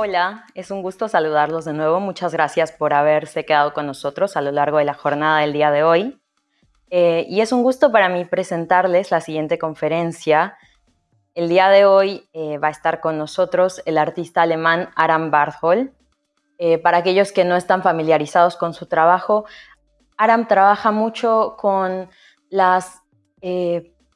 Hola, es un gusto saludarlos de nuevo. Muchas gracias por haberse quedado con nosotros a lo largo de la jornada del día de hoy. Eh, y es un gusto para mí presentarles la siguiente conferencia. El día de hoy eh, va a estar con nosotros el artista alemán Aram Barthol. Eh, para aquellos que no están familiarizados con su trabajo, Aram trabaja mucho con las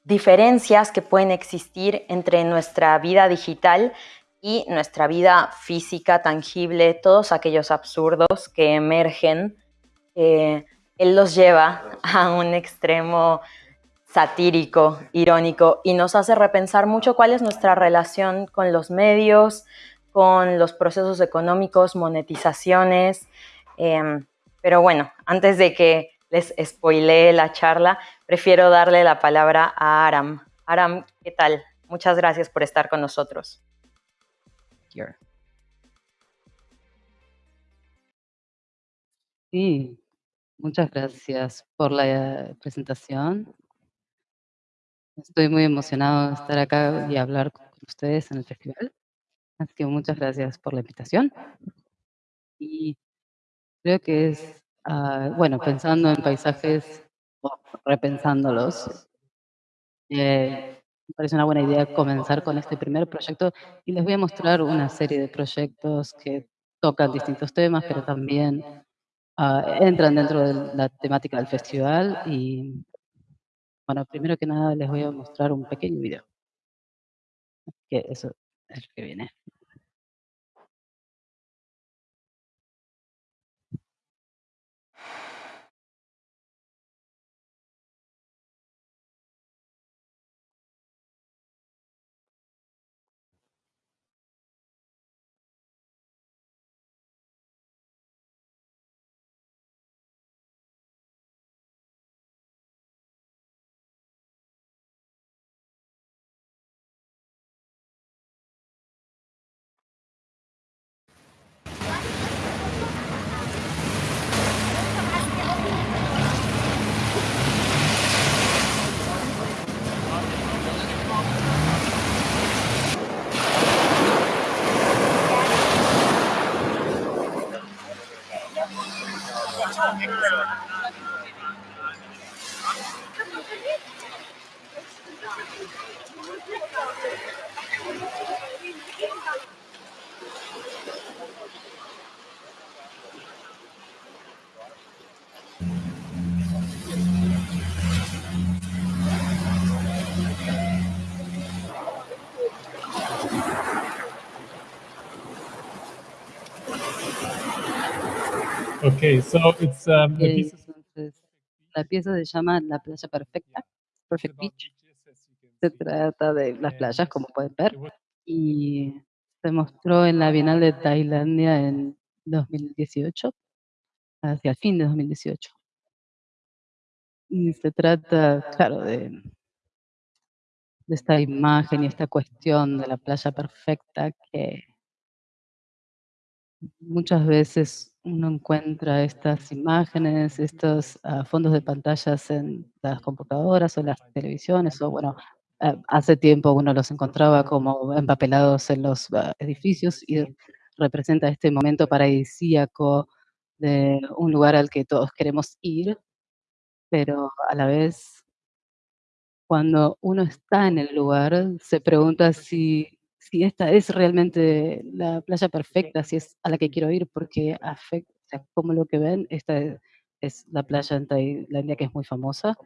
diferencias que pueden existir entre nuestra vida digital y nuestra vida física, tangible, todos aquellos absurdos que emergen. él los lleva a un extremo satírico, irónico, y nos hace repensar mucho cuál es nuestra relación con los medios, con los procesos económicos, monetizaciones. Em, pero bueno, antes de que les spoilee la charla, prefiero darle la palabra a Aram. Aram, ¿qué tal? Muchas gracias por estar con nosotros. Sí, muchas gracias por la presentación. Estoy muy emocionado de estar acá y hablar con ustedes en el festival. Así que muchas gracias por la invitación. Y creo que es, ah, bueno, pensando en paisajes o repensándolos, eh, me parece una buena idea comenzar con este primer proyecto y les voy a mostrar una serie de proyectos que tocan distintos temas, pero también ah, entran dentro de la temática del festival y bueno, primero que nada les voy a mostrar un pequeño video. Que eso es lo que viene. Okay, so it's um, la pieza se llama La playa perfecta, Perfect Beach. Se trata de las playas, como pueden ver, y se mostró en la Bienal de Tailandia en 2018, hacia el fin de 2018. Y se trata, claro, de, de esta imagen y esta cuestión de la playa perfecta que muchas veces uno encuentra estas imágenes, estos ah, fondos de pantallas en las computadoras o en las televisiones, o bueno, ah, hace tiempo uno los encontraba como empapelados en los ah, edificios y representa este momento paradisíaco de un lugar al que todos queremos ir, pero a la vez, cuando uno está en el lugar, se pregunta si si esta es realmente la playa perfecta, si es a la que quiero ir, porque afecta, como lo que ven, esta es, la playa en Tailandia que es muy famosa.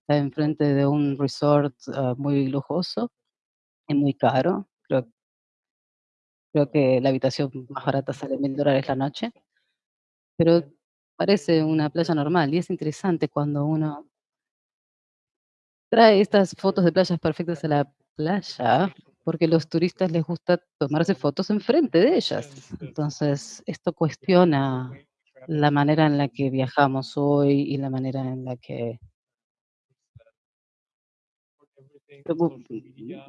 Está enfrente de un resort ah, muy lujoso y muy caro. Creo, creo que la habitación más barata sale mil dólares la noche. Pero parece una playa normal y es interesante cuando uno trae estas fotos de playas perfectas a la playa, porque los turistas les gusta tomarse fotos enfrente de ellas. Entonces, esto cuestiona la manera en la que viajamos hoy y la manera en la que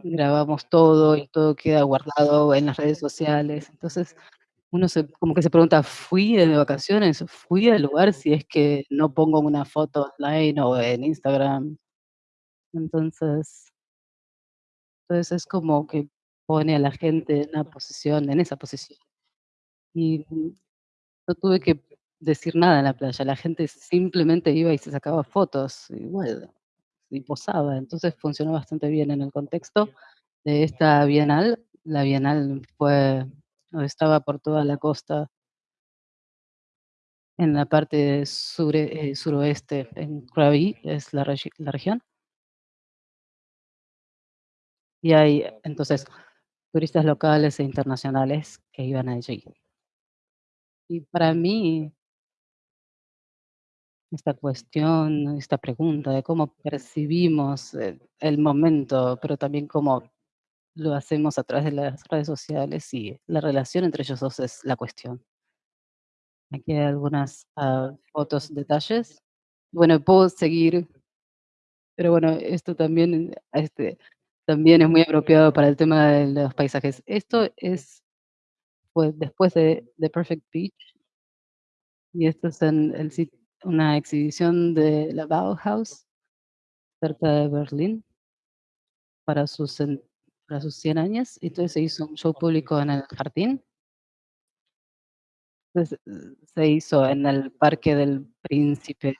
grabamos todo y todo queda guardado en las redes sociales. Entonces, uno se, como que se pregunta, ¿fui de vacaciones? ¿Fui al lugar si es que no pongo una foto online o en Instagram? Entonces entonces es como que pone a la gente en una posición en esa posición. Y, mm, no tuve que decir nada en la playa, la gente simplemente iba y se sacaba fotos, y bueno, y posaba. Entonces funcionó bastante bien en el contexto de esta bienal. La bienal fue estaba por toda la costa en la parte sure eh, suroeste, en Krabi, es la región. Y hay, entonces, turistas locales e internacionales que iban allí. Y para mí esta cuestión, esta pregunta de cómo percibimos, eh, el momento, pero también cómo lo hacemos a través de las redes sociales, y la relación entre ellos 2 es la cuestión. Aquí hay algunas, ah, fotos, detalles. Bueno, puedo seguir pero bueno, esto también, este, también es muy apropiado para el tema de los paisajes. Esto es, pues, después de The Perfect Beach. Y esto es en el una exhibición de la Bauhaus, cerca de Berlín para sus para sus 100 años, y entonces se hizo un show público en el jardín. Entonces, se hizo en el Parque del Príncipe,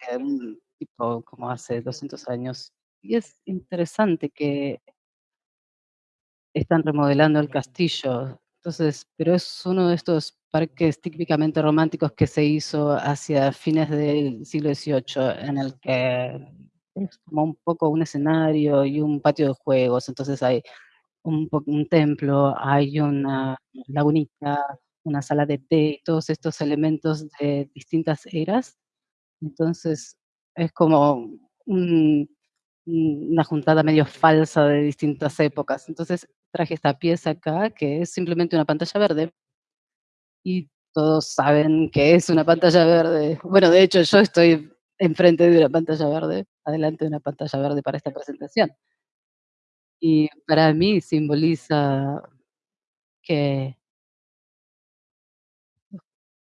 tipo como hace 200 años. Y es interesante que están remodelando el castillo. Entonces, pero es uno de estos parques típicamente románticos que se hizo hacia fines del siglo XVIII, en el que es como un poco un escenario y un patio de juegos. Entonces hay un un templo, hay una lagunita, una sala de té, todos estos elementos de distintas eras. Entonces, es como un una juntada medio falsa de distintas épocas. Entonces, traje esta pieza acá, que es simplemente una pantalla verde. Y todos saben que es una pantalla verde. Bueno, de hecho, yo estoy enfrente de una pantalla verde, adelante de una pantalla verde para esta presentación. Y para mí simboliza que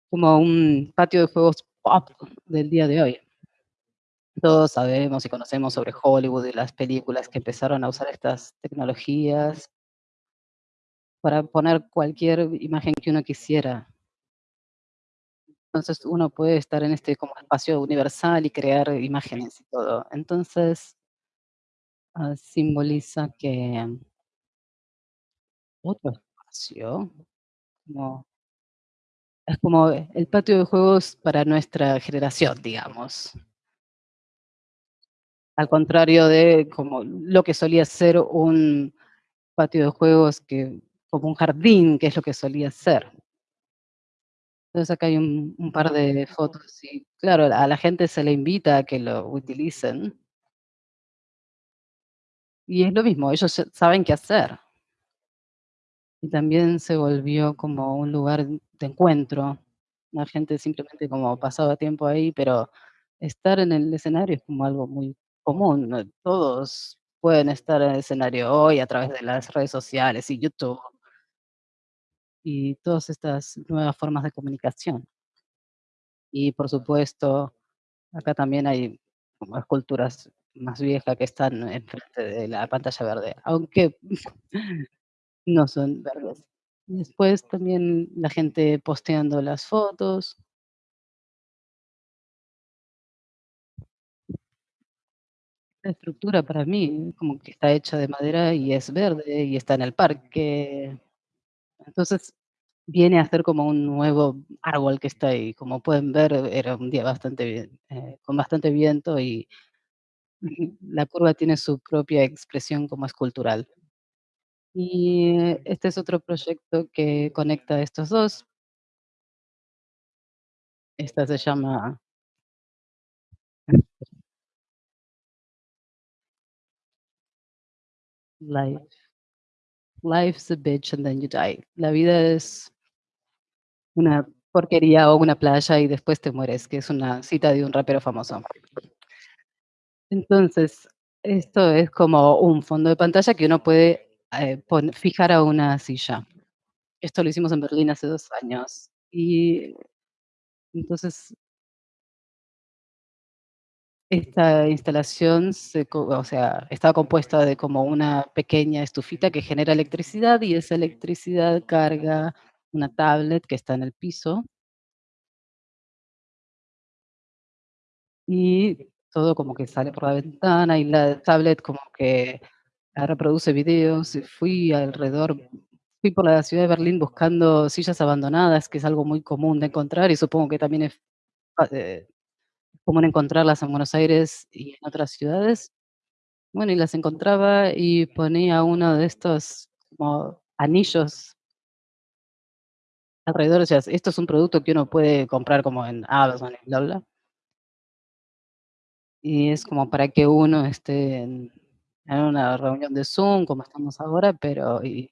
como un patio de juegos pop del día de hoy. Todos sabemos y conocemos sobre Hollywood y las películas que empezaron a usar estas tecnologías para poner cualquier imagen que uno quisiera. Entonces, uno puede estar en este como espacio universal y crear imágenes y todo. Entonces ah, simboliza que otro espacio, es como el patio de juegos para nuestra generación, digamos. Al contrario de como lo que solía ser un patio de juegos que como un jardín, que es lo que solía ser. Entonces, acá hay un un par de fotos y, claro, a la gente se le invita a que lo utilicen. Y es lo mismo, ellos saben qué hacer. Y también se volvió como un lugar de encuentro. La gente simplemente como pasaba tiempo ahí, pero estar en el escenario es como algo muy común. Todos pueden estar en el escenario hoy a través de las redes sociales y YouTube. Y todas estas nuevas formas de comunicación. Y por supuesto, acá también hay como esculturas más viejas que están enfrente de la pantalla verde, aunque no son verdes. Después también la gente posteando las fotos. La estructura para mí como que está hecha de madera y es verde y está en el parque. Entonces, viene a ser como un nuevo árbol que está ahí. Como pueden ver, era un día bastante eh, con bastante viento y la curva tiene su propia expresión como escultural. Y este es otro proyecto que conecta estos 2. Esta se llama Life life's a bitch and then you die. La vida es una porquería o una playa y después te mueres, que es una cita de un rapero famoso. Entonces, esto es como un fondo de pantalla que uno puede, eh, fijar a una silla. Esto lo hicimos en Berlín hace 2 años. Y entonces Esta instalación se o sea, está compuesta de como una pequeña estufita que genera electricidad y esa electricidad carga una tablet que está en el piso. Y todo como que sale por la ventana y la tablet como que, reproduce videos, fui alrededor fui por la ciudad de Berlín buscando sillas abandonadas, que es algo muy común de encontrar y supongo que también es, ah, eh, común encontrarlas en Buenos Aires y en otras ciudades. Bueno, y las encontraba y ponía uno de estos como anillos alrededor, o sea, esto es un producto que uno puede comprar como en Amazon y bla, bla. Y es como para que uno esté en en una reunión de Zoom, como estamos ahora, pero y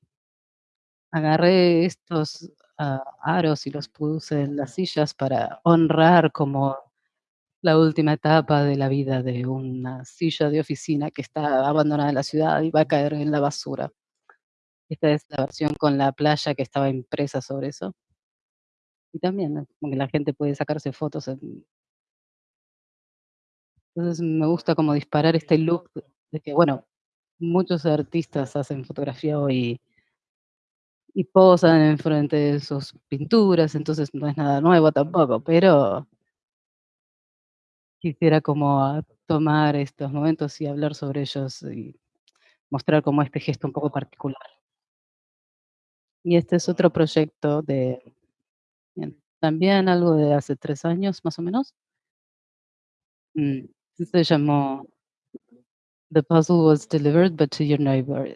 agarré estos, ah, aros y los puse en las sillas para honrar como la última etapa de la vida de una silla de oficina que está abandonada en la ciudad y va a caer en la basura. Esta es la versión con la playa que estaba impresa sobre eso. Y también, ¿no? Como que la gente puede sacarse fotos en Entonces, me gusta como disparar este look de que, bueno, muchos artistas hacen fotografía hoy y posan enfrente de sus pinturas, entonces no es nada nuevo tampoco, pero quisiera como, tomar estos momentos y hablar sobre ellos y mostrar como este gesto un poco particular. Y este es otro proyecto de bien, también algo de hace 3 años, más o menos. Mm, se llamó The puzzle was delivered, but to your neighbor.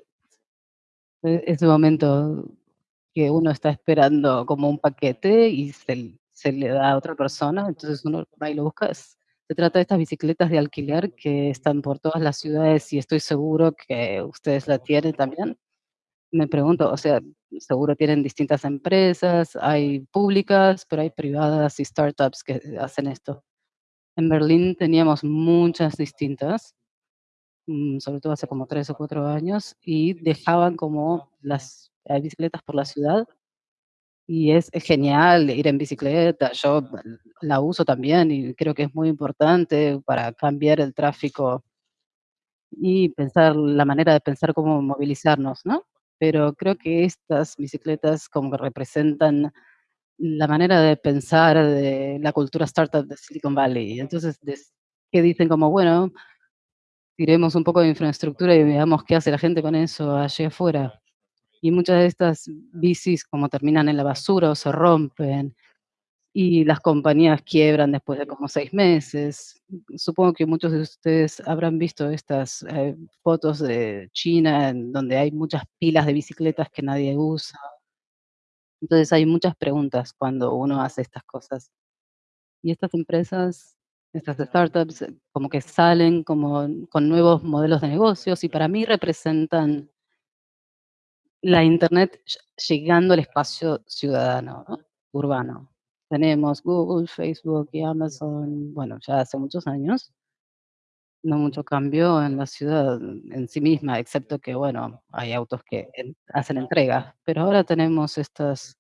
E ese momento que uno está esperando como un paquete y se se le da a otra persona, entonces uno y lo busca, es se trata de estas bicicletas de alquiler que están por todas las ciudades y estoy seguro que ustedes la tienen también. Me pregunto, o sea, seguro tienen distintas empresas, hay públicas, pero hay privadas y startups que hacen esto. En Berlín teníamos muchas distintas, mm, sobre todo hace como 3 o 4 años, y dejaban como las, bicicletas por la ciudad, y es genial ir en bicicleta, yo la uso también y creo que es muy importante para cambiar el tráfico y pensar la manera de pensar cómo movilizarnos, ¿no? Pero creo que estas bicicletas como que representan la manera de pensar de la cultura startup de Silicon Valley. Entonces, que dicen como, bueno tiremos un poco de infraestructura y veamos qué hace la gente con eso allí afuera. Y muchas de estas bicis como terminan en la basura o se rompen, y las compañías quiebran después de como 6 meses. Supongo que muchos de ustedes habrán visto estas, eh, fotos de China, donde hay muchas pilas de bicicletas que nadie usa. Entonces, hay muchas preguntas cuando uno hace estas cosas. Y estas empresas, estas startups, como que salen como con nuevos modelos de negocios y para mí representan la Internet lle llegando al espacio ciudadano, ¿no? Urbano. Tenemos Google, Facebook y Amazon, bueno, ya hace muchos años. No mucho cambio en la ciudad en sí misma, excepto que, bueno, hay autos que en hacen entregas, pero ahora tenemos estos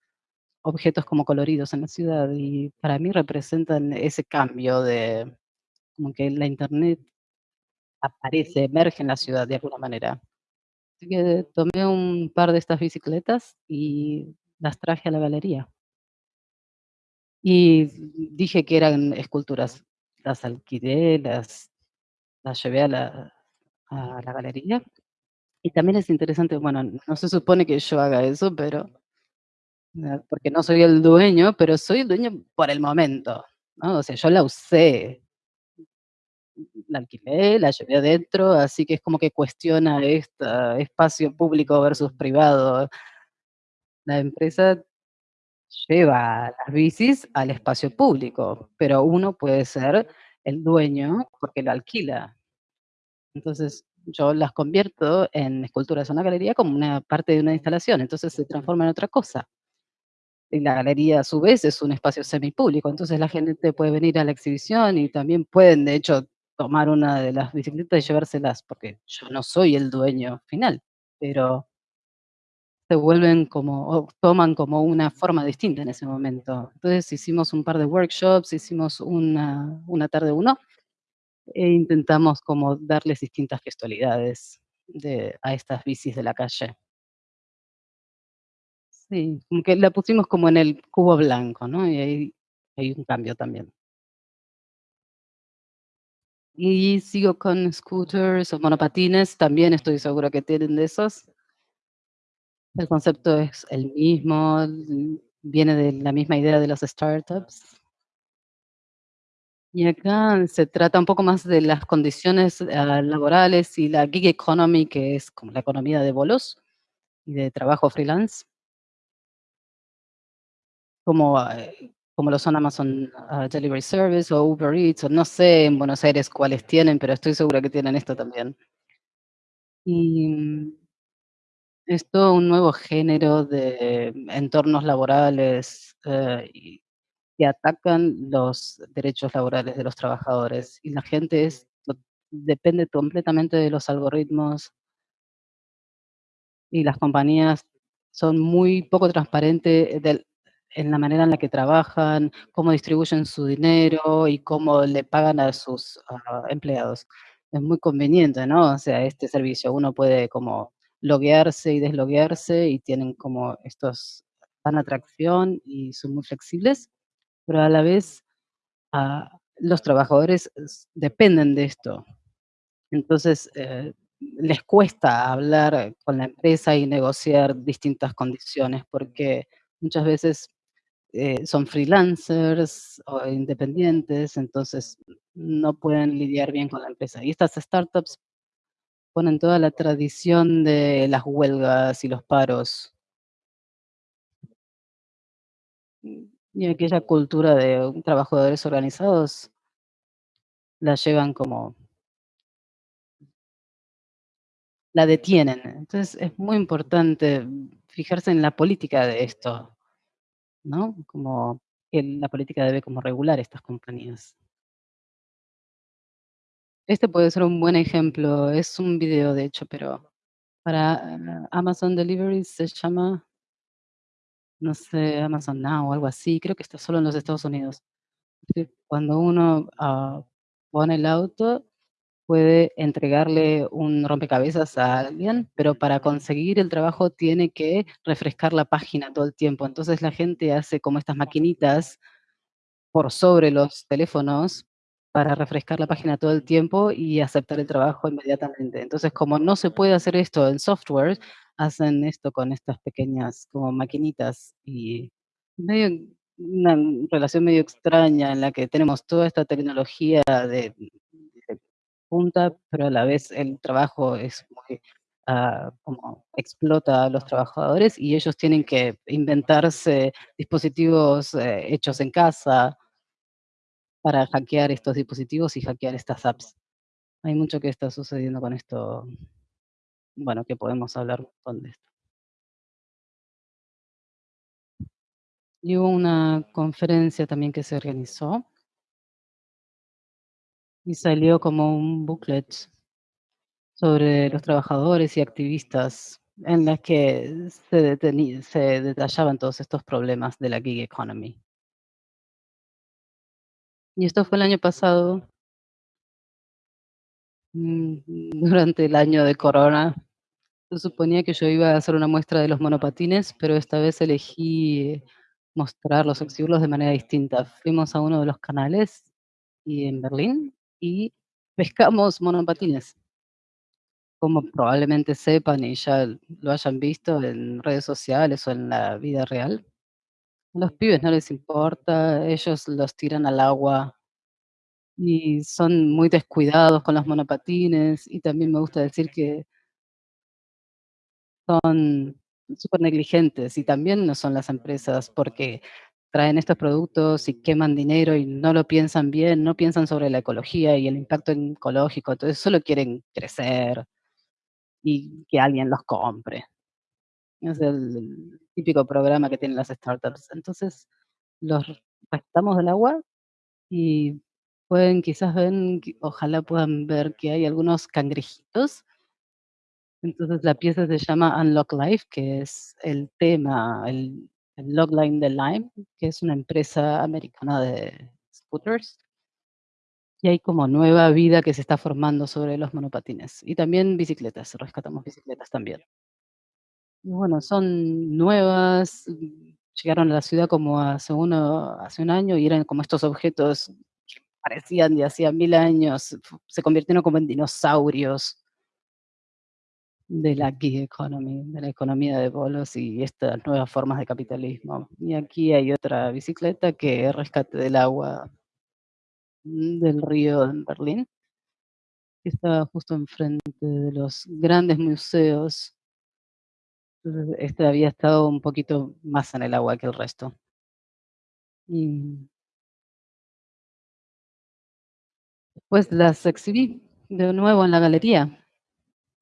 objetos como coloridos en la ciudad y para mí representan ese cambio de como que la Internet aparece, emerge en la ciudad de alguna manera. Que tomé un par de estas bicicletas y las traje a la galería. Y dije que eran esculturas. Las alquilé, las las llevé a la a la galería. Y también es interesante, bueno, no se supone que yo haga eso, pero ah, porque no soy el dueño, pero soy el dueño por el momento, ¿no? O sea, yo la usé. La alquilé, la llevé adentro, así que es como que cuestiona esta espacio público versus privado. La empresa lleva las bicis al espacio público, pero uno puede ser el dueño porque lo alquila. Entonces, yo las convierto en esculturas, una galería como una parte de una instalación, entonces se transforma en otra cosa. Y la galería, a su vez, es un espacio semipúblico, entonces la gente puede venir a la exhibición y también pueden, de hecho, tomar una de las bicicletas y llevárselas, porque yo no soy el dueño final, pero se vuelven como o toman como una forma distinta en ese momento. Entonces, hicimos un par de workshops, hicimos una una tarde uno e intentamos como darles distintas gestualidades de a estas bicis de la calle. Sí, como que la pusimos como en el cubo blanco, ¿no? Y ahí hay un cambio también. Y sigo con scooters o monopatines, también estoy segura que tienen de esos. El concepto es el mismo, viene de la misma idea de los startups. Y acá se trata un poco más de las condiciones, ah, laborales y la gig economy, que es como la economía de bolos y de trabajo freelance. Como, eh, como lo son Amazon, ah, Delivery Service o Uber Eats, o no sé en Buenos Aires cuáles tienen, pero estoy segura que tienen esto también. Y, mm es todo un nuevo género de entornos laborales, eh, y que atacan los derechos laborales de los trabajadores, y la gente es depende completamente de los algoritmos y las compañías son muy poco transparente del en la manera en la que trabajan, cómo distribuyen su dinero y cómo le pagan a sus, ah, empleados. Es muy conveniente, ¿no? O sea, este servicio, uno puede como loguearse y desloguearse, y tienen como estos dan atracción y son muy flexibles, pero a la vez, ah, los trabajadores dependen de esto. Entonces, eh, les cuesta hablar con la empresa y negociar distintas condiciones, porque muchas veces, eh, son freelancers o independientes, entonces no pueden lidiar bien con la empresa. Y estas startups ponen toda la tradición de las huelgas y los paros. Y aquella cultura de trabajadores organizados la llevan como la detienen. Entonces, es muy importante, fijarse en la política de esto, ¿no? Como la política debe como regular estas compañías. Este puede ser un buen ejemplo, es un video, de hecho, pero para Amazon Delivery se llama no sé, Amazon Now o algo así, creo que está solo en los Estados Unidos. Cuando uno, ah, pone el auto, puede entregarle un rompecabezas a alguien, pero para conseguir el trabajo tiene que refrescar la página todo el tiempo. Entonces, la gente hace como estas maquinitas por sobre los teléfonos para refrescar la página todo el tiempo y aceptar el trabajo inmediatamente. Entonces, como no se puede hacer esto en software, hacen esto con estas pequeñas como maquinitas, y una relación medio extraña en la que tenemos toda esta tecnología de punta, pero a la vez el trabajo es muy, ah, como explota a los trabajadores, y ellos tienen que inventarse dispositivos, eh, hechos en casa para hackear estos dispositivos y hackear estas apps. Hay mucho que está sucediendo con esto bueno, que podemos hablar un de esto. Y hubo una conferencia también que se organizó y salió como un booklet sobre los trabajadores y activistas en las que se se detallaban todos estos problemas de la gig economy. Y esto fue el año pasado. Mm, durante el año de corona, se suponía que yo iba a hacer una muestra de los monopatines, pero esta vez elegí mostrarlos, exhibirlos de manera distinta. Fuimos a uno de los canales, y en Berlín, y pescamos monopatines. Como probablemente sepan y ya lo hayan visto en redes sociales o en la vida real, los pibes no les importa, ellos los tiran al agua y son muy descuidados con los monopatines, y también me gusta decir que son supernegligentes, y también lo son las empresas, porque traen estos productos y queman dinero y no lo piensan bien, no piensan sobre la ecología y el impacto ecológico, entonces solo quieren crecer y que alguien los compre. Es el típico programa que tienen las startups. Entonces, los rescatamos del agua y pueden quizás ven ojalá puedan ver que hay algunos cangrejitos. Entonces, la pieza se llama Unlock Life, que es el tema, el logline de Lime, que es una empresa americana de scooters. Y hay como nueva vida que se está formando sobre los monopatines. Y también bicicletas, rescatamos bicicletas también. Y bueno, son nuevas, llegaron a la ciudad como hace uno hace un año y eran como estos objetos que parecían de hacía 1000 años, se convirtieron como en dinosaurios de la gig economy, de la economía de bolos y estas nuevas formas de capitalismo. Y aquí hay otra bicicleta que es rescate del agua mm, del río en Berlín, que estaba justo enfrente de los grandes museos. Este había estado un poquito más en el agua que el resto. Y pues las exhibí de nuevo en la galería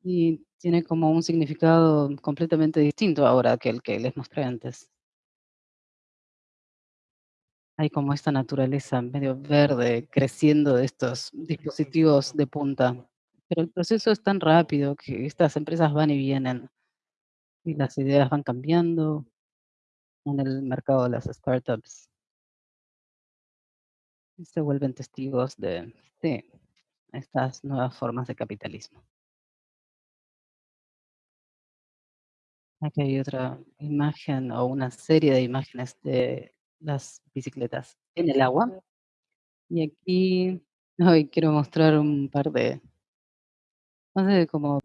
y tiene como un significado completamente distinto ahora que el que les mostré antes. Hay como esta naturaleza medio verde creciendo de estos dispositivos de punta, pero el proceso es tan rápido que estas empresas van y vienen y las ideas van cambiando en el mercado de las startups. Y se vuelven testigos de, sí, estas nuevas formas de capitalismo. Aquí hay otra imagen o una serie de imágenes de las bicicletas en el agua. Y aquí hoy quiero mostrar un par de, no sé, como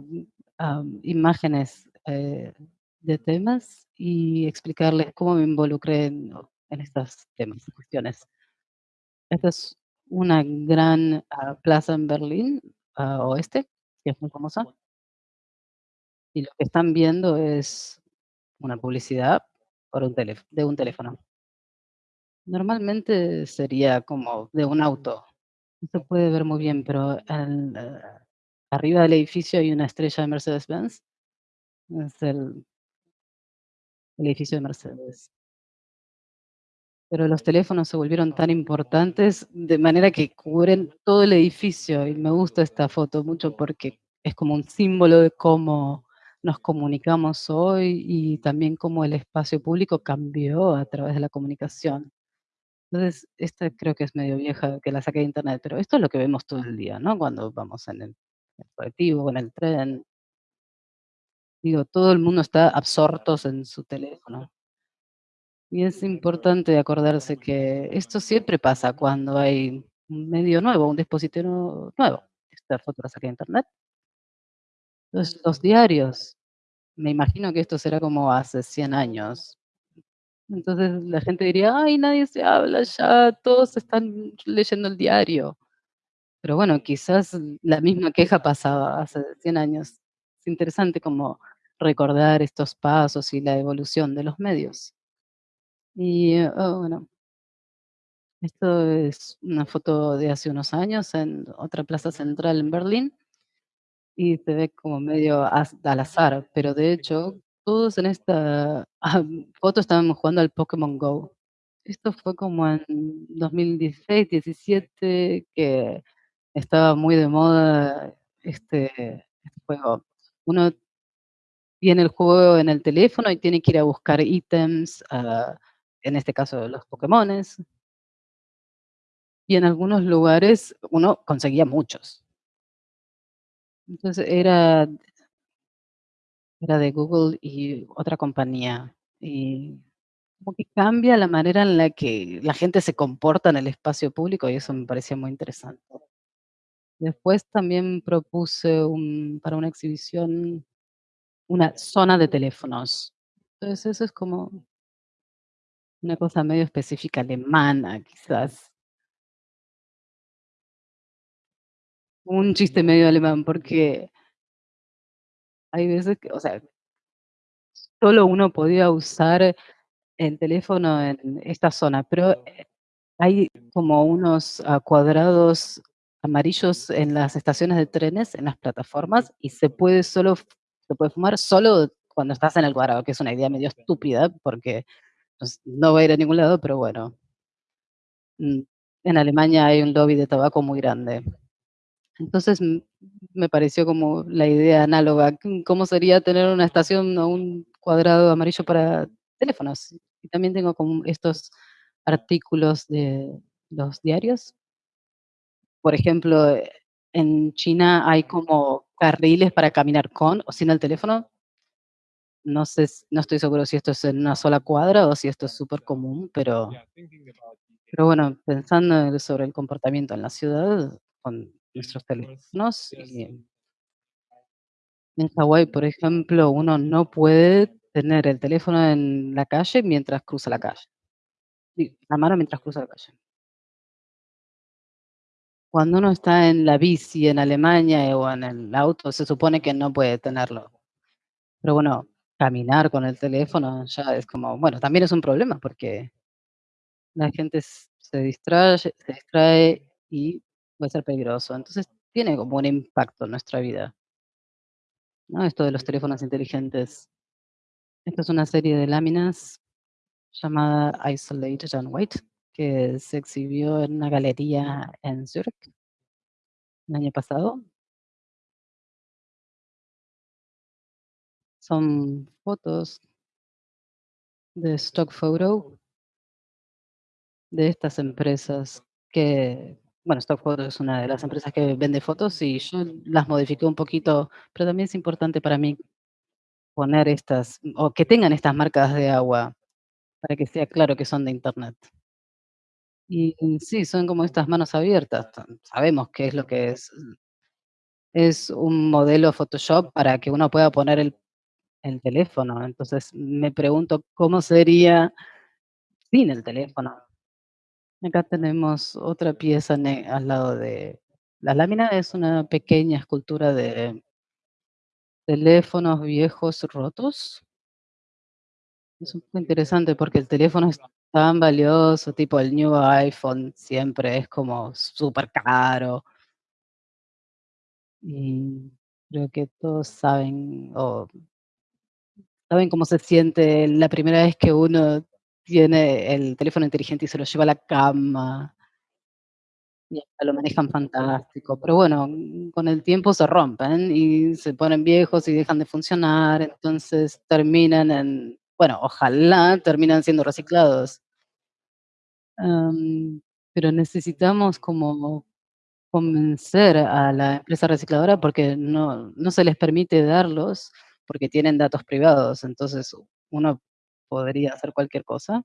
am, imágenes eh, de temas y explicarles cómo me involucré en, en estos temas, cuestiones. Esta es una gran ah, plaza en Berlín, ah, oeste, que es muy famosa. Y lo que están viendo es una publicidad por un de un teléfono. Normalmente sería como de un auto. No se puede ver muy bien, pero eh, arriba del edificio hay una estrella de Mercedes-Benz. Es el el edificio de Mercedes. Pero los teléfonos se volvieron tan importantes, de manera que cubren todo el edificio, y me gusta esta foto mucho porque es como un símbolo de cómo nos comunicamos hoy y también cómo el espacio público cambió a través de la comunicación. Entonces, esta creo que es medio vieja, que la saqué de internet, pero esto es lo que vemos todo el día, ¿no? Cuando vamos en el el colectivo, en el tren. Digo, todo el mundo está absortos en su teléfono. Y es importante acordarse que esto siempre pasa cuando hay un medio nuevo, un dispositivo nuevo. Esta foto la saqué de internet. Los diarios, me imagino que esto será como hace 100 años. Entonces la gente diría: "Ay, nadie se habla ya, todos están leyendo el diario". Pero bueno, quizás la misma queja pasaba hace 100 años. Es interesante como recordar estos pasos y la evolución de los medios. Y, oh, bueno, esto es una foto de hace unos años en otra plaza central en Berlín y se ve como medio al azar, pero de hecho todos en esta, ah, foto estaban jugando al Pokémon Go. Esto fue como en 2016, 17, que estaba muy de moda este este juego. Uno tiene el juego en el teléfono y tiene que ir a buscar ítems, ah, en este caso los Pokémones. Y en algunos lugares uno conseguía muchos. Entonces era era de Google y otra compañía, y como que cambia la manera en la que la gente se comporta en el espacio público, y eso me parecía muy interesante. Después también propuse un para una exhibición, una zona de teléfonos. Entonces eso es como una cosa medio específica alemana, quizás. Un chiste medio alemán, porque hay veces que, o sea solo uno podía usar el teléfono en esta zona, pero, eh, hay como unos, ah, cuadrados amarillos en las estaciones de trenes, en las plataformas, y se puede solo se puede fumar solo cuando estás en el cuadrado, que es una idea medio estúpida, porque, pues, no va a ir a ningún lado, pero bueno. Mm, en Alemania hay un lobby de tabaco muy grande. Entonces, me pareció como la idea análoga, ¿cómo sería tener una estación o un cuadrado amarillo para teléfonos? Y también tengo como estos artículos de los diarios por ejemplo, eh, en China hay como carriles para caminar con o sin el teléfono. No sé no estoy seguro si esto es en una sola cuadra o si esto es súper común, pero pero bueno, pensando sobre el comportamiento en la ciudad con nuestros teléfonos y en Hawái, por ejemplo, uno no puede tener el teléfono en la calle mientras cruza la calle. La mano mientras cruza la calle. Cuando uno está en la bici en Alemania, o en el auto, se supone que no puede tenerlo. Pero bueno, caminar con el teléfono ya es como bueno, también es un problema porque la gente se distraye se distrae y puede ser peligroso. Entonces, tiene como un impacto en nuestra vida. ¿No? Esto de los teléfonos inteligentes. Esta es una serie de láminas llamada Isolated and White, que se exhibió en una galería en Zurich el año pasado. Son fotos de stock photo de estas empresas que bueno, stock photo es una de las empresas que vende fotos y yo las modifiqué un poquito, pero también es importante para mí poner estas o que tengan estas marcas de agua, para que sea claro que son de Internet. Y sí, son como estas manos abiertas, ta sabemos qué es lo que es. Es un modelo Photoshop para que uno pueda poner el el teléfono. Entonces, me pregunto, ¿cómo sería sin el teléfono? Acá tenemos otra pieza ne al lado de la lámina es una pequeña escultura de teléfonos viejos rotos. Es un poco interesante porque el teléfono es tan valioso, tipo el nuevo iPhone siempre es como supercaro. Y creo que todos saben o saben cómo se siente la primera vez que uno tiene el teléfono inteligente y se lo lleva a la cama. Y lo manejan fantástico, pero bueno, con el tiempo se rompen y se ponen viejos y dejan de funcionar, entonces terminan en bueno, ojalá terminan siendo reciclados. Pero necesitamos como convencer a la empresa recicladora porque no no se les permite darlos, porque tienen datos privados, entonces uno podría hacer cualquier cosa.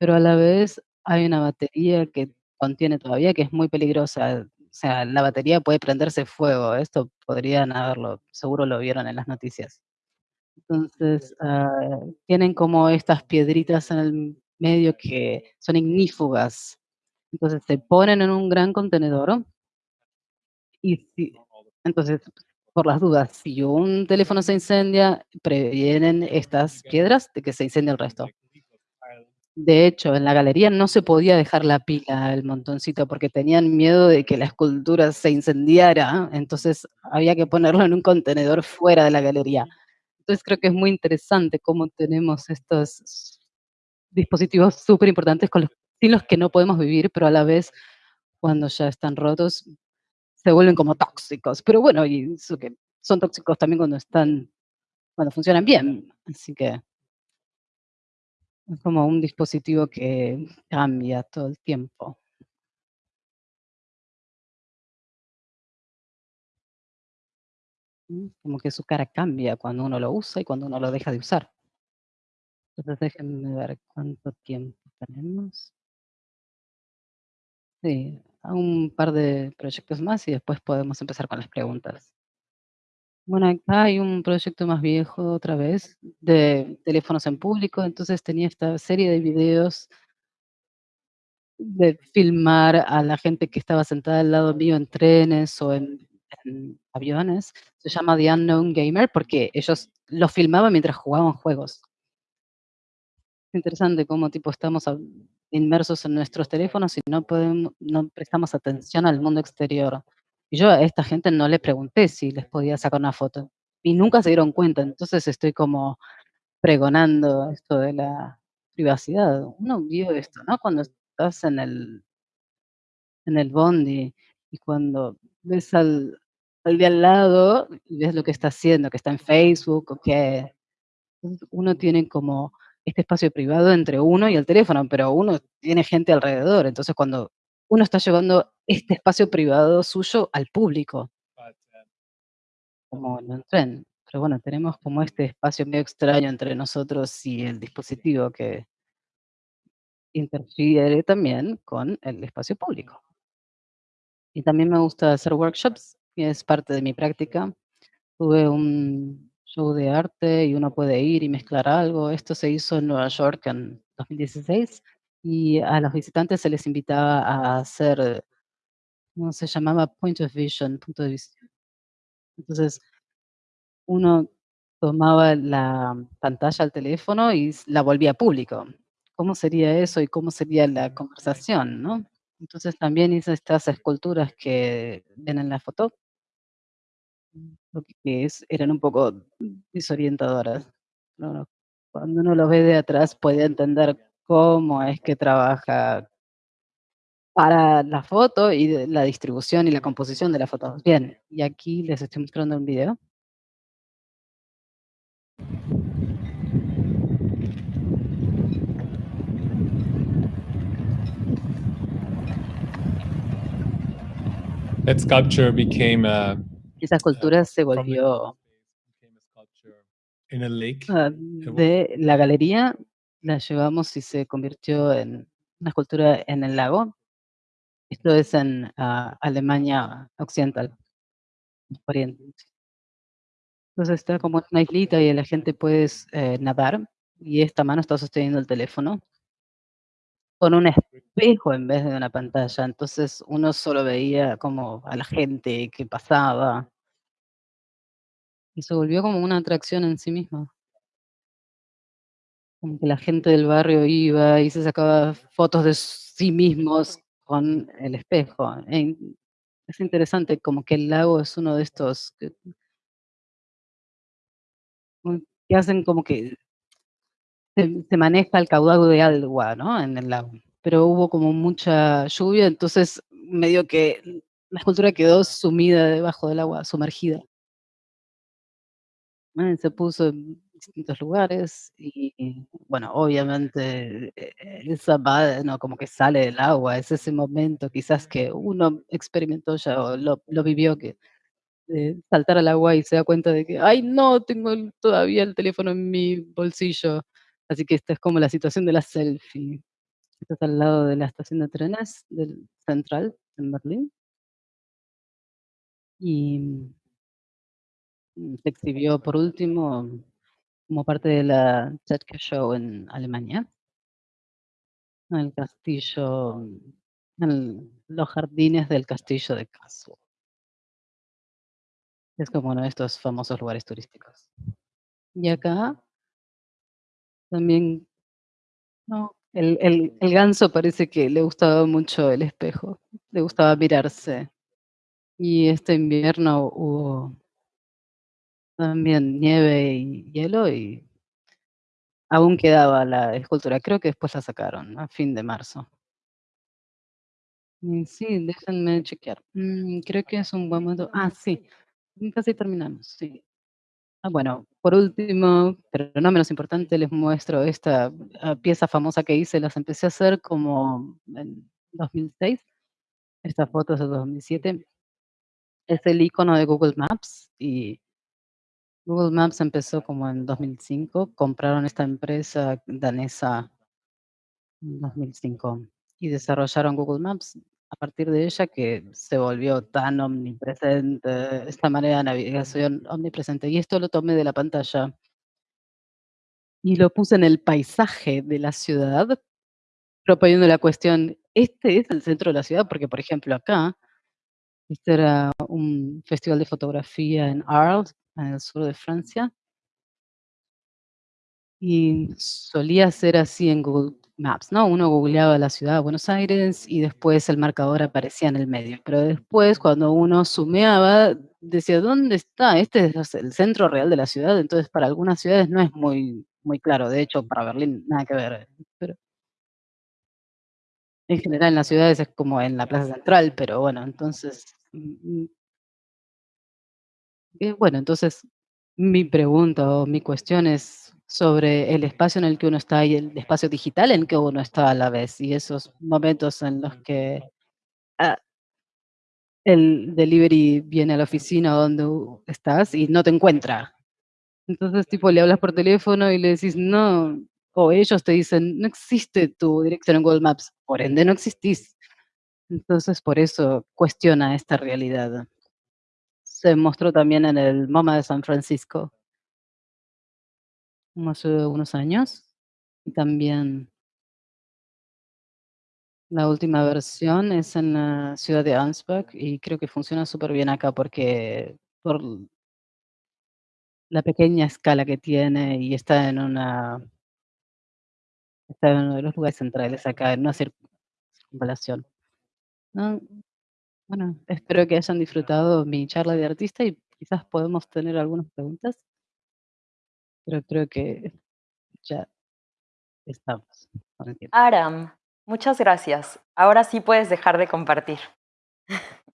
Pero a la vez hay una batería que contiene todavía que es muy peligrosa, o sea, la batería puede prenderse fuego, esto podrían haberlo seguro lo vieron en las noticias. Entonces, ah, tienen como estas piedritas en el medio que son ignífugas. Entonces, se ponen en un gran contenedor y si entonces, por las dudas, si un teléfono se incendia, previenen estas piedras de que se incendie el resto. De hecho, en la galería no se podía dejar la pila, el montoncito, porque tenían miedo de que la escultura se incendiara, entonces había que ponerlo en un contenedor fuera de la galería. Entonces, creo que es muy interesante cómo tenemos estos dispositivos superimportantes con los sin los que no podemos vivir, pero a la vez, cuando ya están rotos, se vuelven como tóxicos. Pero bueno, y eso que son tóxicos también cuando están cuando funcionan bien, así que es como un dispositivo que cambia todo el tiempo. Mm, como que su cara cambia cuando uno lo usa y cuando uno lo deja de usar. Entonces, déjenme ver cuánto tiempo tenemos. Sí, a un par de proyectos más y después podemos empezar con las preguntas. Bueno, acá hay un proyecto más viejo otra vez, de teléfonos en público, entonces tenía esta serie de videos de filmar a la gente que estaba sentada al lado mío en trenes o en aviones, se llama The Unknown Gamer, porque ellos lo filmaban mientras jugaban juegos. Interesante cómo tipo estamos inmersos en nuestros teléfonos y no podem no prestamos atención al mundo exterior. Y yo a esta gente no le pregunté si les podía sacar una foto, y nunca se dieron cuenta, entonces estoy como pregonando esto de la privacidad. Uno vio esto, ¿no? Cuando estás en el en el bondi y cuando ves al al de al lado y ves lo que está haciendo, que está en Facebook o que uno tiene como este espacio privado entre uno y el teléfono, pero uno tiene gente alrededor, entonces cuando uno está llevando este espacio privado suyo al público. uh, Como en un tren. Pero bueno, tenemos como este espacio medio extraño entre nosotros y el dispositivo que interfiere también con el espacio público. Y también me gusta hacer workshops, que es parte de mi práctica. Tuve un show de arte y uno puede ir y mezclar algo. Esto se hizo en Nueva York en 2016 y a los visitantes se les invitaba a hacer, ¿cómo se llamaba? Point of vision, punto de vista. Entonces, uno tomaba la pantalla al teléfono y la volvía público. ¿Cómo sería eso y cómo sería la conversación, no? Entonces también hice estas esculturas que ven en la foto, lo que es, eran un poco desorientadoras. Cuando uno lo ve de atrás puede entender cómo es que trabaja para la foto y la distribución y la composición de la foto. Bien, y aquí les estoy mostrando un video. that sculpture became a Esa escultura se volvió. Ah, de la galería la llevamos y se convirtió en una escultura en el lago. Esto es en ah, Alemania Occidental, Oriente. Entonces está como una islita y la gente puede eh, nadar y esta mano está sosteniendo el teléfono con un espejo en vez de una pantalla. Entonces uno solo veía como a la gente que pasaba y se volvió como una atracción en sí misma. Como que la gente del barrio iba y se sacaba fotos de sí mismos con el espejo. Es interesante, como que el lago es uno de estos que que hacen como que se maneja el caudal de agua, ¿no? En el lago. Pero hubo como mucha lluvia, entonces medio que la escultura quedó sumida debajo del agua, sumergida. Eh, se puso en distintos lugares y, bueno, obviamente, eh, eh, esa va no, como que sale del agua, es ese momento quizás que uno experimentó ya o lo vivió que, eh, saltar al agua y se da cuenta de que: "Ay, no, tengo todavía el teléfono en mi bolsillo". Así que esta es como la situación de la selfie. Estás al lado de la estación de trenes del Central en Berlín y, mm, se exhibió por último como parte de la Städte Show en Alemania, en el castillo, en los jardines del castillo de Kassel. Es como uno de estos famosos lugares turísticos. Y acá también, no, el el el ganso parece que le gustaba mucho el espejo, le gustaba mirarse. Y este invierno hubo también nieve y hielo y aún quedaba la escultura. Creo que después la sacaron a fin de marzo. Sí, déjenme chequear. Mm, creo que es un buen momento. Ah, sí, casi terminamos, sí. Ah, bueno, por último, pero no menos importante, les muestro esta, ah, pieza famosa que hice. Las empecé a hacer como en 2006. Esta foto es de 2007. Es el icono de Google Maps y Google Maps empezó como en 2005. Compraron esta empresa danesa en 2005 y desarrollaron Google Maps a partir de ella que se volvió tan omnipresente, esta manera de navegación omnipresente. Y esto lo tomé de la pantalla y lo puse en el paisaje de la ciudad, proponiendo la cuestión, ¿este es el centro de la ciudad? Porque, por ejemplo, acá, este era un festival de fotografía en Arles, en el sur de Francia. Y solía ser así en Google Maps, ¿no? Uno googleaba la ciudad de Buenos Aires y después el marcador aparecía en el medio. Pero después, cuando uno zumeaba, decía: "¿Dónde está? Este es el centro real de la ciudad". Entonces, para algunas ciudades no es muy muy claro. De hecho, para Berlín nada que ver, pero en general en las ciudades es como en la plaza central, pero bueno, entonces, mm, mm Eh, bueno, entonces, mi pregunta o mi cuestión es sobre el espacio en el que uno está y el espacio digital en que uno está a la vez, y esos momentos en los que ah, el delivery viene a la oficina donde estás y no te encuentra. Entonces, tipo, le hablas por teléfono y le decís: "No", o ellos te dicen: "No existe tu dirección en Google Maps", por ende, no existís. Entonces, por eso cuestiona esta realidad. Se mostró también en el MoMA de San Francisco. Hace unos años, y también la última versión es en la ciudad de Ansbach, y creo que funciona superbién acá porque por la pequeña escala que tiene y está en una está en uno de los lugares centrales acá, en una circunvalación. No, bueno, espero que hayan disfrutado mi charla de artista y quizás podemos tener algunas preguntas. Pero creo que ya estamos. Aram, muchas gracias. Ahora sí puedes dejar de compartir.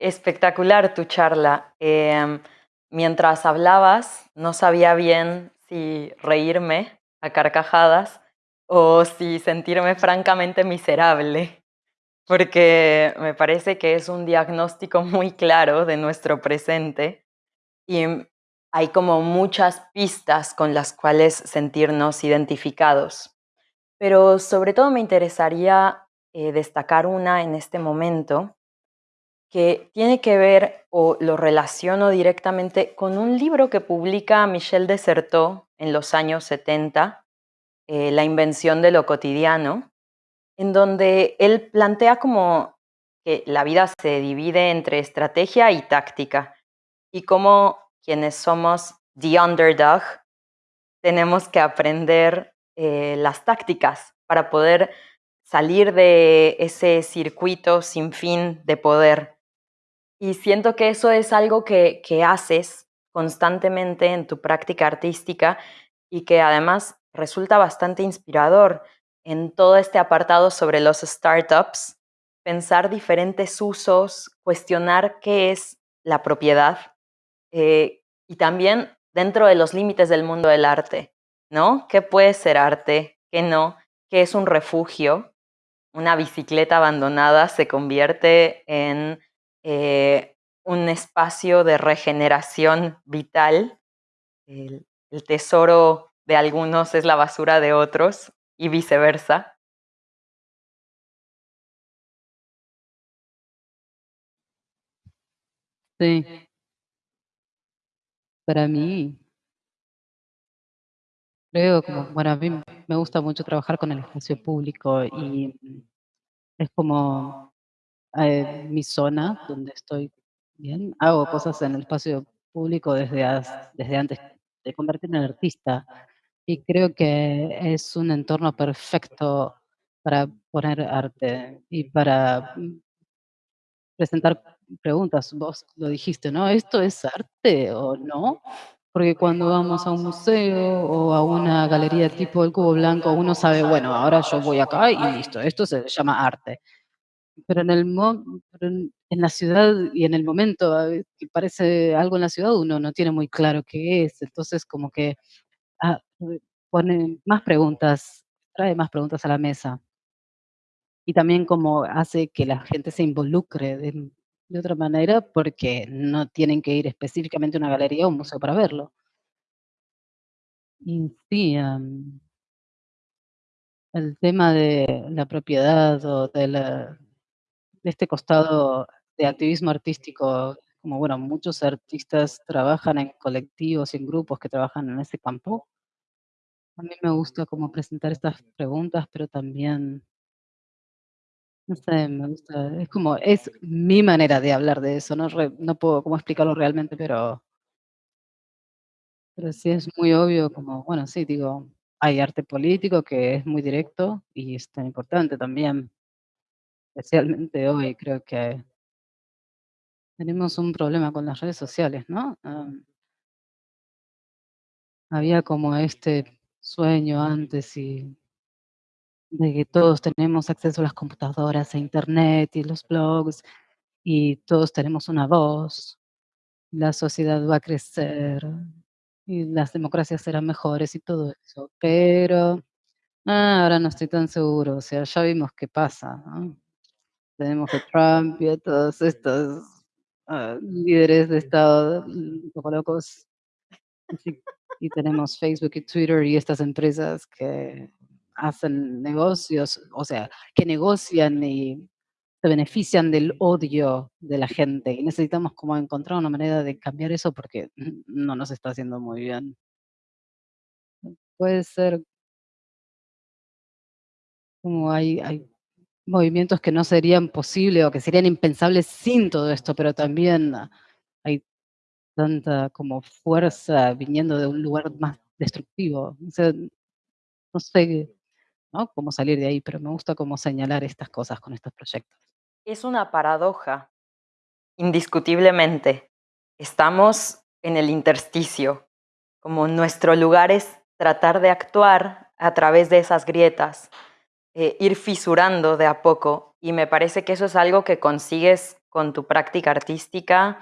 Espectacular tu charla. Em, mientras hablabas, no sabía bien si reírme a carcajadas o si sentirme francamente miserable, porque me parece que es un diagnóstico muy claro de nuestro presente y hay como muchas pistas con las cuales sentirnos identificados. Pero sobre todo me interesaría eh, destacar una en este momento que tiene que ver o lo relaciono directamente con un libro que publica Michel Desertot en los años 70, eh, La invención de lo cotidiano, en donde él plantea como que la vida se divide entre estrategia y táctica y cómo quienes somos the underdog tenemos que aprender eh, las tácticas para poder salir de ese circuito sin fin de poder. Y siento que eso es algo que, que haces constantemente en tu práctica artística y que además resulta bastante inspirador en todo este apartado sobre los startups, pensar diferentes usos, cuestionar qué es la propiedad eh, y también dentro de los límites del mundo del arte, ¿no? ¿Qué puede ser arte? ¿Qué no? ¿Qué es un refugio? Una bicicleta abandonada se convierte en eh, un espacio de regeneración vital. El, el tesoro de algunos es la basura de otros y viceversa. Sí. Para mí creo como, bueno, a mí me gusta mucho trabajar con el espacio público y es como eh, mi zona donde estoy bien. Hago cosas en el espacio público desde, desde antes de convertirme en artista y creo que es un entorno perfecto para poner arte y para presentar preguntas. Vos lo dijiste, ¿no? ¿Esto es arte o no? Porque cuando vamos a un museo o a una galería tipo el Cubo Blanco, uno sabe, bueno, ahora yo voy acá y listo, esto se llama arte. Pero en el mo en la ciudad y en el momento, que parece algo en la ciudad, uno no tiene muy claro qué es. Entonces, como que, ah, eh, pone más preguntas, trae más preguntas a la mesa. Y también como hace que la gente se involucre de de otra manera, porque no tienen que ir específicamente a una galería o un museo para verlo. Y sí, am el tema de la propiedad o de la de este costado de activismo artístico, como bueno, muchos artistas trabajan en colectivos y en grupos que trabajan en ese campo. A mí me gusta como presentar estas preguntas, pero también no sé, me gusta, es como, es mi manera de hablar de eso, no re no puedo cómo explicarlo realmente, pero pero sí es muy obvio como, bueno, sí, digo, hay arte político que es muy directo y es tan importante también. Especialmente hoy creo que tenemos un problema con las redes sociales, ¿no? Había como este sueño antes y de que todos tenemos acceso a las computadoras, a Internet y los blogs, y todos tenemos una voz. La sociedad va a crecer y las democracias serán mejores y todo eso, pero, ah, ahora no estoy tan seguro, o sea, ya vimos qué pasa, tenemos a Trump y a todos estos ah, líderes de Estado un poco locos. y tenemos Facebook y Twitter y estas empresas que hacen negocios, o sea, que negocian y se benefician del odio de la gente. Y necesitamos como encontrar una manera de cambiar eso porque no nos está haciendo muy bien. Puede ser como hay, hay movimientos que no serían posibles o que serían impensables sin todo esto, pero también hay tanta como fuerza viniendo de un lugar más destructivo. O sea, no sé ¿no? cómo salir de ahí, pero me gusta cómo señalar estas cosas con estos proyectos. Es una paradoja, indiscutiblemente. Estamos en el intersticio, como nuestro lugar es tratar de actuar a través de esas grietas, eh, ir fisurando de a poco. Y me parece que eso es algo que consigues con tu práctica artística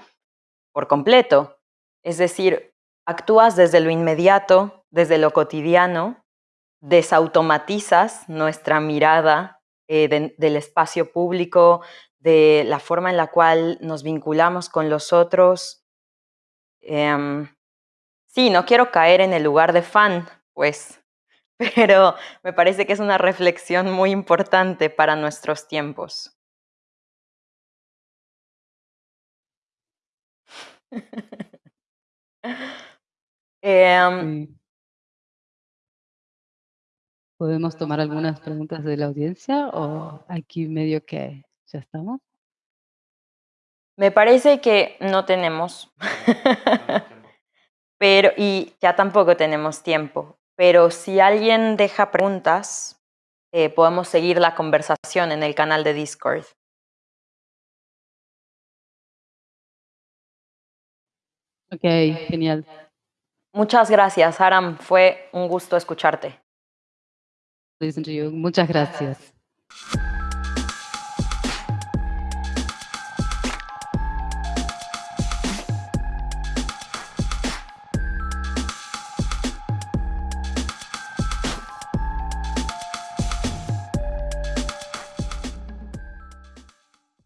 por completo. Es decir, actúas desde lo inmediato, desde lo cotidiano, desautomatizas nuestra mirada eh, del espacio público, de la forma en la cual nos vinculamos con los otros. Em, sí, no quiero caer en el lugar de fan, pues, pero me parece que es una reflexión muy importante para nuestros tiempos. Em, ¿Podemos tomar algunas preguntas de la audiencia o aquí medio que ya estamos? me parece que no tenemos, pero y ya tampoco tenemos tiempo. Pero si alguien deja preguntas, eh, podemos seguir la conversación en el canal de Discord. Ok, genial. Muchas gracias, Aram. Fue un gusto escucharte. Listen to you. Muchas gracias.